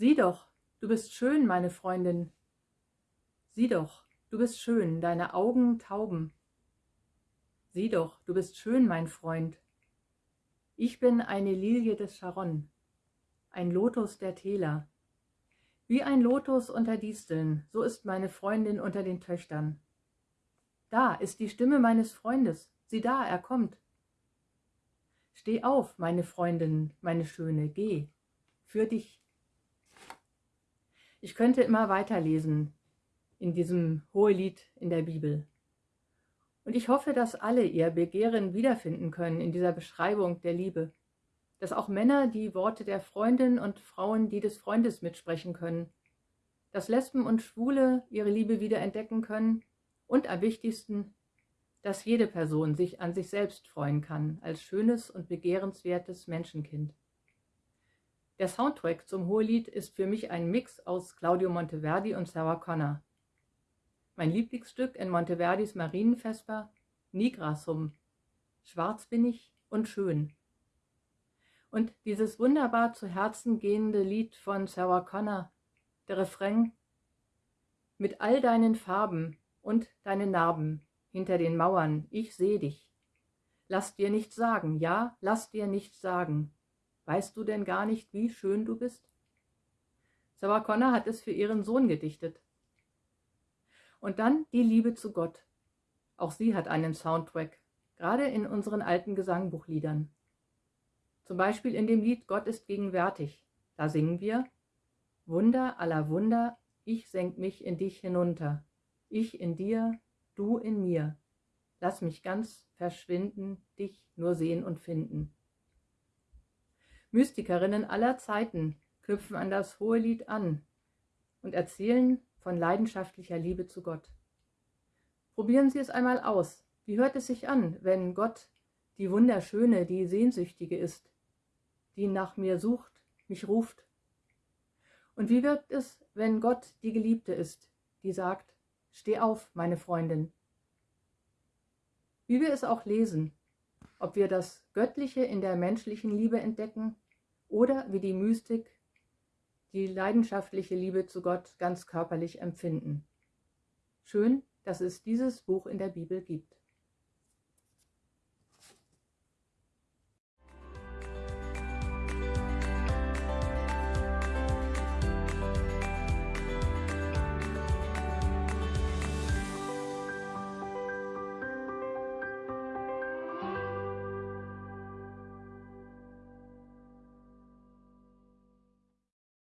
Sieh doch, du bist schön, meine Freundin. Sieh doch, du bist schön, deine Augen tauben. Sieh doch, du bist schön, mein Freund. Ich bin eine Lilie des Charon, ein Lotus der Täler. Wie ein Lotus unter Disteln, so ist meine Freundin unter den Töchtern. Da ist die Stimme meines Freundes, sieh da, er kommt. Steh auf, meine Freundin, meine Schöne, geh, für dich. Ich könnte immer weiterlesen in diesem Hohelied in der Bibel. Und ich hoffe, dass alle ihr Begehren wiederfinden können in dieser Beschreibung der Liebe. Dass auch Männer die Worte der Freundin und Frauen die des Freundes mitsprechen können. Dass Lesben und Schwule ihre Liebe wieder entdecken können. Und am wichtigsten, dass jede Person sich an sich selbst freuen kann, als schönes und begehrenswertes Menschenkind. Der Soundtrack zum Hohelied ist für mich ein Mix aus Claudio Monteverdi und Sarah Connor. Mein Lieblingsstück in Monteverdis Marienvesper, Nigrasum, schwarz bin ich und schön. Und dieses wunderbar zu Herzen gehende Lied von Sarah Connor, der Refrain, mit all deinen Farben und deinen Narben hinter den Mauern, ich seh dich. Lass dir nichts sagen, ja, lass dir nichts sagen. Weißt du denn gar nicht, wie schön du bist? Sarah Connor hat es für ihren Sohn gedichtet. Und dann die Liebe zu Gott. Auch sie hat einen Soundtrack, gerade in unseren alten Gesangbuchliedern. Zum Beispiel in dem Lied Gott ist gegenwärtig. Da singen wir Wunder aller Wunder, ich senk mich in dich hinunter. Ich in dir, du in mir. Lass mich ganz verschwinden, dich nur sehen und finden. Mystikerinnen aller Zeiten knüpfen an das hohe Lied an und erzählen von leidenschaftlicher Liebe zu Gott. Probieren Sie es einmal aus. Wie hört es sich an, wenn Gott die Wunderschöne, die Sehnsüchtige ist, die nach mir sucht, mich ruft? Und wie wirkt es, wenn Gott die Geliebte ist, die sagt, steh auf, meine Freundin? Wie wir es auch lesen, ob wir das Göttliche in der menschlichen Liebe entdecken oder wie die Mystik die leidenschaftliche Liebe zu Gott ganz körperlich empfinden. Schön, dass es dieses Buch in der Bibel gibt.